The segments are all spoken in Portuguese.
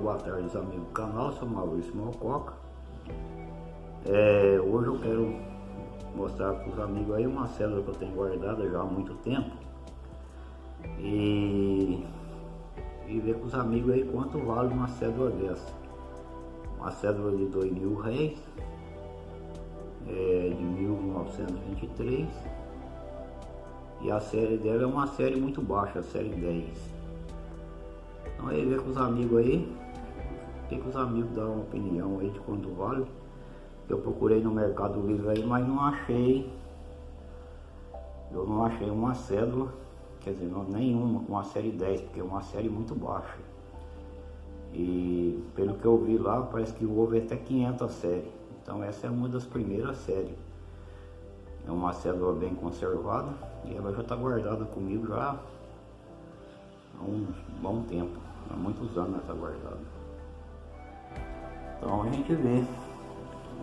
boa tarde amigos do canal, sou Maurício Malcoca. É, hoje eu quero mostrar para os amigos aí uma cédula que eu tenho guardada já há muito tempo e, e ver com os amigos aí quanto vale uma cédula dessa. Uma cédula de dois mil réis, é, de 1923 e a série dela é uma série muito baixa, a série 10. Então aí ver com os amigos aí, tem que os amigos dar uma opinião aí de quanto vale. Eu procurei no Mercado Livre aí, mas não achei. Eu não achei uma cédula, quer dizer, não, nenhuma com a série 10, porque é uma série muito baixa. E pelo que eu vi lá, parece que houve até 500 séries. Então essa é uma das primeiras séries. É uma cédula bem conservada e ela já está guardada comigo já há um bom tempo há muitos anos essa guardada. Então a gente vê,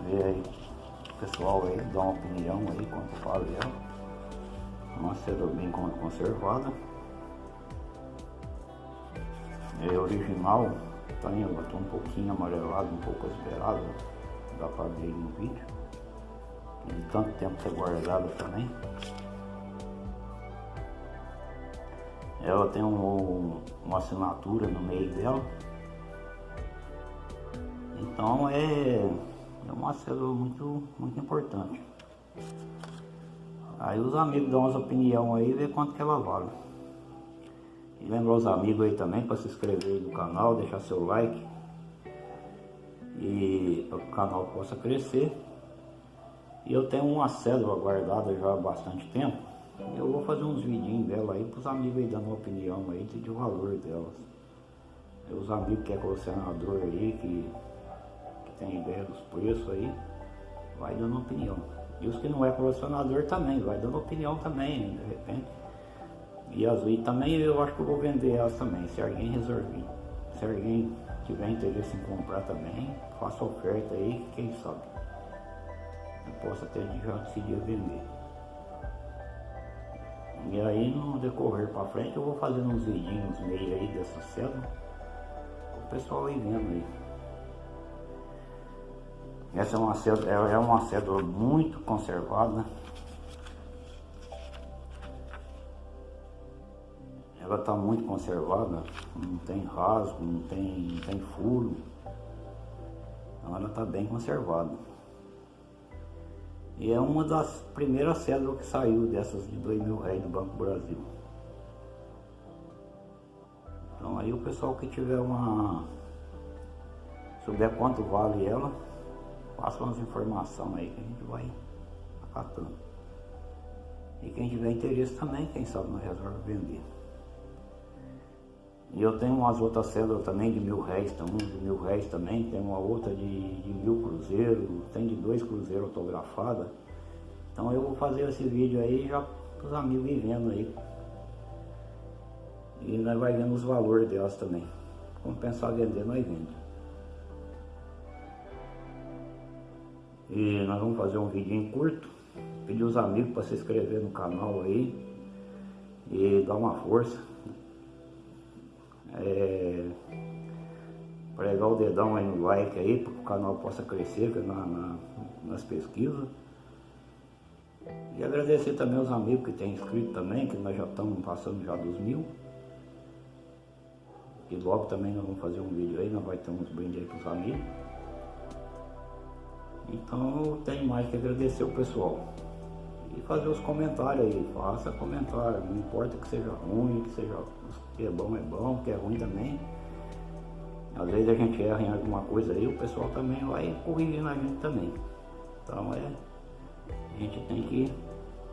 vê aí, pessoal aí dá uma opinião aí quanto fala ela. Uma seda bem conservada. É original, tá, ela tá um pouquinho amarelado, um pouco esperado, dá para ver no vídeo. De tanto tempo ser guardada também. Ela tem um, uma assinatura no meio dela. Então é, é uma célula muito, muito importante. Aí os amigos dão umas opinião aí e vê quanto que ela vale. E lembra os amigos aí também para se inscrever no canal, deixar seu like. E para que o canal possa crescer. E eu tenho uma cédula guardada já há bastante tempo. Eu vou fazer uns vidinhos dela aí para os amigos aí dando uma opinião aí de valor delas. Os amigos que é colecionador aí, que tem ideia dos preços aí, vai dando opinião. E os que não é colecionador também, vai dando opinião também, de repente. E as e também eu acho que eu vou vender elas também, se alguém resolver. Se alguém tiver interesse em comprar também, faça oferta aí, quem sabe. Eu posso até já decidir vender. E aí no decorrer para frente eu vou fazendo uns vidinhos meio aí dessa célula. O pessoal aí vendo aí. Essa é uma célula, é uma célula muito conservada. Ela está muito conservada, não tem rasgo, não tem, não tem furo. Então ela está bem conservada. E é uma das primeiras cédulas que saiu dessas de dois mil reais do Banco Brasil. Então aí o pessoal que tiver uma... souber quanto vale ela, passa umas informações aí que a gente vai acatando. E quem tiver interesse também, quem sabe não resolve vender. E eu tenho umas outras células também de mil réis, tem de mil réis também, tem uma outra de, de mil cruzeiros, tem de dois cruzeiros autografada. Então eu vou fazer esse vídeo aí já para os amigos vendo aí. E nós vai vendo os valores delas também. Como pensar vender, nós vendemos. E nós vamos fazer um vídeo curto. Pedir os amigos para se inscrever no canal aí. E dar uma força é, pregar o dedão aí no like aí, para que o canal possa crescer na, na, nas pesquisas. E agradecer também aos amigos que têm inscrito também, que nós já estamos passando já dos mil. E logo também nós vamos fazer um vídeo aí, nós vamos ter uns brindes aí para os amigos. Então eu tenho mais que agradecer o pessoal. E fazer os comentários aí, faça comentário, não importa que seja ruim, que seja que é bom é bom, que é ruim também. Às vezes a gente erra em alguma coisa aí, o pessoal também vai corrigindo a gente também. Então é, a gente tem que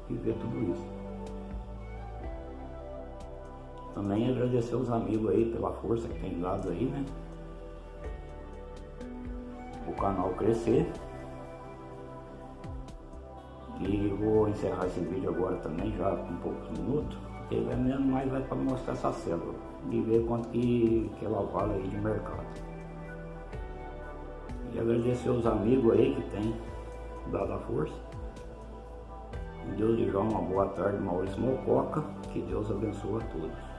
viver tudo isso. Também agradecer os amigos aí pela força que tem dado aí, né? O canal crescer. E vou encerrar esse vídeo agora também, já com poucos minutos. Porque vai mesmo mais vai para mostrar essa célula e ver quanto que, que ela vale aí de mercado. E agradecer os amigos aí que tem dado a força. Deus lhe uma boa tarde, Maurício Mococa. Que Deus abençoe a todos.